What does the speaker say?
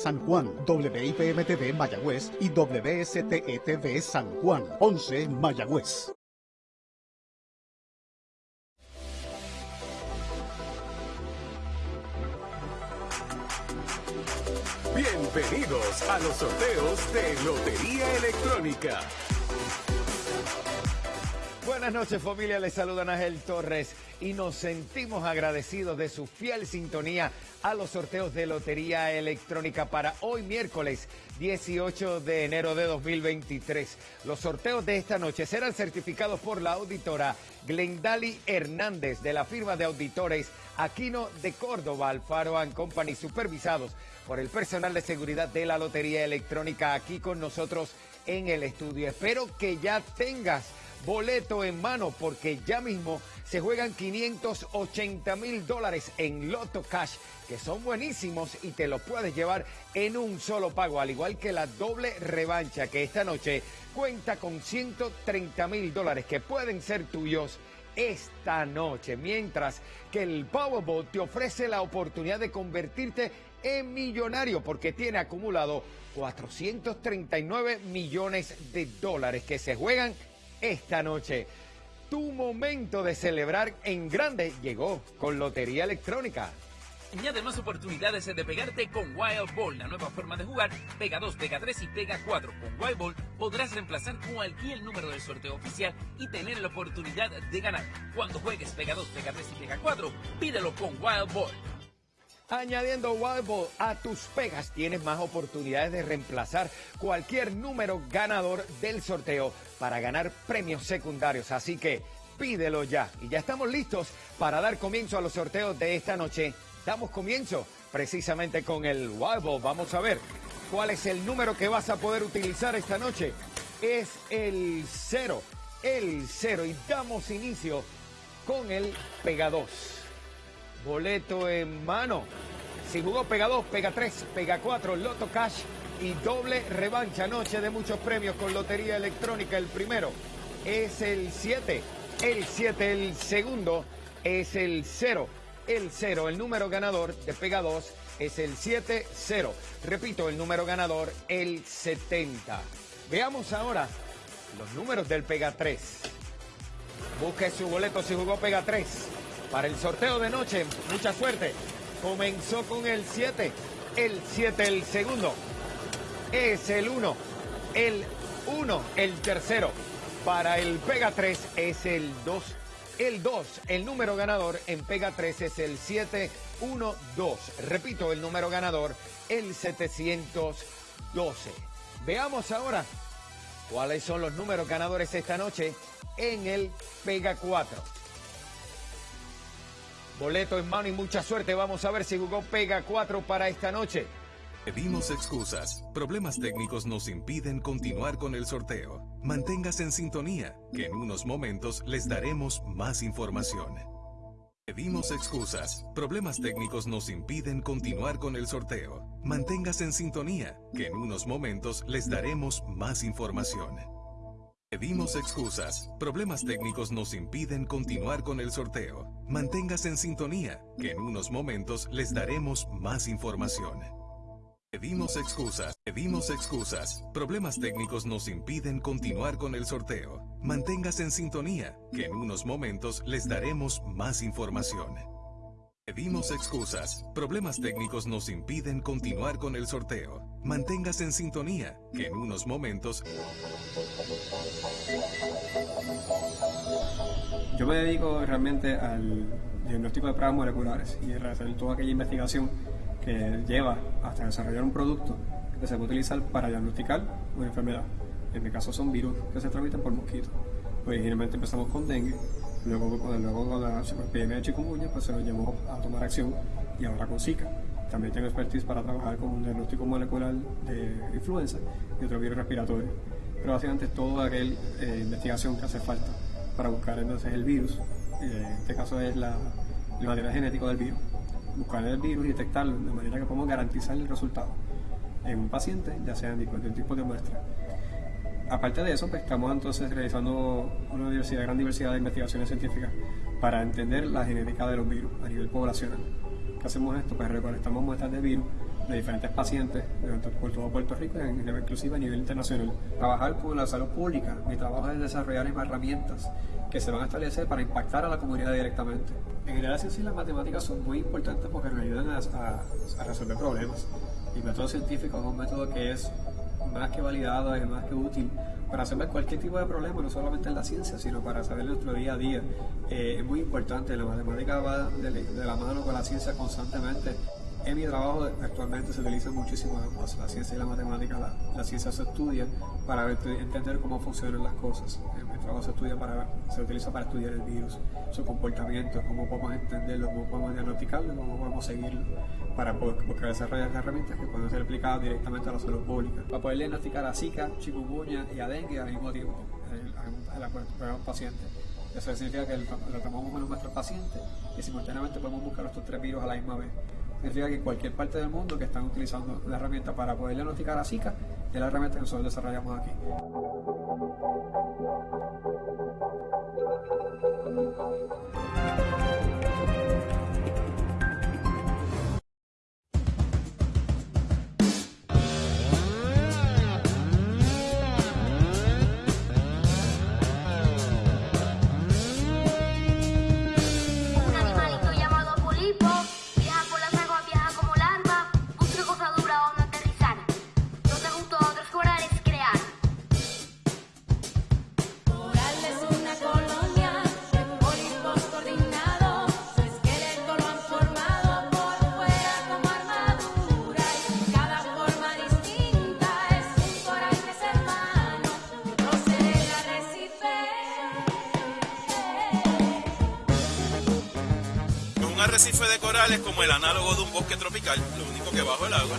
San Juan, WIPM-TV Mayagüez y WSTETV San Juan, 11 Mayagüez. Bienvenidos a los sorteos de Lotería Electrónica. Buenas noches familia, les saluda Ángel Torres y nos sentimos agradecidos de su fiel sintonía a los sorteos de Lotería Electrónica para hoy miércoles 18 de enero de 2023. Los sorteos de esta noche serán certificados por la auditora Glendali Hernández de la firma de auditores Aquino de Córdoba, Alfaro Company, supervisados por el personal de seguridad de la Lotería Electrónica aquí con nosotros en el estudio. Espero que ya tengas boleto en mano porque ya mismo se juegan 580 mil dólares en Loto Cash que son buenísimos y te los puedes llevar en un solo pago, al igual que la doble revancha que esta noche cuenta con 130 mil dólares que pueden ser tuyos esta noche, mientras que el Powerball te ofrece la oportunidad de convertirte en millonario porque tiene acumulado 439 millones de dólares que se juegan esta noche. Tu momento de celebrar en grande llegó con Lotería Electrónica. Añade más oportunidades de pegarte con Wild Ball, la nueva forma de jugar. Pega 2, pega 3 y pega 4. Con Wild Ball podrás reemplazar cualquier número del sorteo oficial y tener la oportunidad de ganar. Cuando juegues pega 2, pega 3 y pega 4, pídelo con Wild Ball. Añadiendo Wild Ball a tus pegas tienes más oportunidades de reemplazar cualquier número ganador del sorteo para ganar premios secundarios. Así que pídelo ya. Y ya estamos listos para dar comienzo a los sorteos de esta noche. Damos comienzo precisamente con el Wild Ball. Vamos a ver cuál es el número que vas a poder utilizar esta noche. Es el 0, el 0. Y damos inicio con el Pega 2 boleto en mano. Si jugó pega 2, pega 3, pega 4, Loto Cash y doble revancha. Noche de muchos premios con Lotería Electrónica. El primero es el 7, el 7, el segundo es el 0, el 0. El número ganador de pega 2 es el 7-0. Repito, el número ganador, el 70. Veamos ahora los números del pega 3. Busque su boleto si jugó pega 3 para el sorteo de noche. Mucha suerte. Comenzó con el 7. El 7, el segundo. Es el 1. El 1, el tercero. Para el Pega 3 es el 2. El 2, el número ganador en Pega 3 es el 712. Repito, el número ganador, el 712. Veamos ahora cuáles son los números ganadores esta noche en el Pega 4. Boleto en mano y mucha suerte. Vamos a ver si jugó Pega 4 para esta noche. Pedimos excusas. Problemas técnicos nos impiden continuar con el sorteo. Manténgase en sintonía, que en unos momentos les daremos más información. Pedimos excusas. Problemas técnicos nos impiden continuar con el sorteo. Manténgase en sintonía, que en unos momentos les daremos más información. Pedimos excusas. Problemas técnicos nos impiden continuar con el sorteo. Manténgase en sintonía, que en unos momentos les daremos más información. Pedimos excusas. Pedimos excusas. Problemas técnicos nos impiden continuar con el sorteo. Manténgase en sintonía, que en unos momentos les daremos más información. Pedimos excusas. Problemas técnicos nos impiden continuar con el sorteo. Manténgase en sintonía, que en unos momentos... Yo me dedico realmente al diagnóstico de pruebas moleculares y hacer toda aquella investigación que lleva hasta desarrollar un producto que se puede utilizar para diagnosticar una enfermedad. En mi caso son virus que se transmiten por mosquitos. Originalmente empezamos con dengue, luego, luego la epidemia de chikungunya pues se nos llevó a tomar acción y ahora con Zika. También tengo expertise para trabajar con un diagnóstico molecular de influenza y otro virus respiratorio. Pero básicamente toda aquella eh, investigación que hace falta para buscar entonces el virus, eh, en este caso es la, el material genético del virus, buscar el virus y detectarlo de manera que podamos garantizar el resultado en un paciente, ya sea en diferentes tipos de muestra. Aparte de eso, pues, estamos entonces realizando una gran diversidad de investigaciones científicas para entender la genética de los virus a nivel poblacional. ¿Qué hacemos esto? Pues recolectamos muestras de virus de diferentes pacientes por todo Puerto Rico, inclusive a nivel internacional. Trabajar con la salud pública, mi trabajo es desarrollar herramientas que se van a establecer para impactar a la comunidad directamente. En general, la ciencia y las matemáticas son muy importantes porque nos ayudan a, resolver problemas. El método científico es un método que es más que validado, es más que útil para resolver cualquier tipo de problema, no solamente en la ciencia, sino para saber nuestro día a día. Eh, es muy importante, la matemática va de la mano con la ciencia constantemente. En mi trabajo actualmente se utilizan muchísimo ambas, la ciencia y la matemática. La, ciencia se estudia para entender cómo funcionan las cosas. En mi trabajo se, estudia para, se utiliza para estudiar el virus, su comportamiento, cómo podemos entenderlo, cómo podemos diagnosticarlo, cómo podemos seguirlo, para poder desarrollar herramientas que pueden ser aplicadas directamente a la salud pública. Para poder diagnosticar a Zika, chikungunya y a dengue al mismo tiempo, a un paciente. Eso significa que lo tomamos con nuestros pacientes y simultáneamente podemos buscar estos tres virus a la misma vez significa que cualquier parte del mundo que están utilizando la herramienta para poder diagnosticar a Zika es la herramienta que nosotros desarrollamos aquí. Arrecife de corales como el análogo de un bosque tropical, lo único que bajo el agua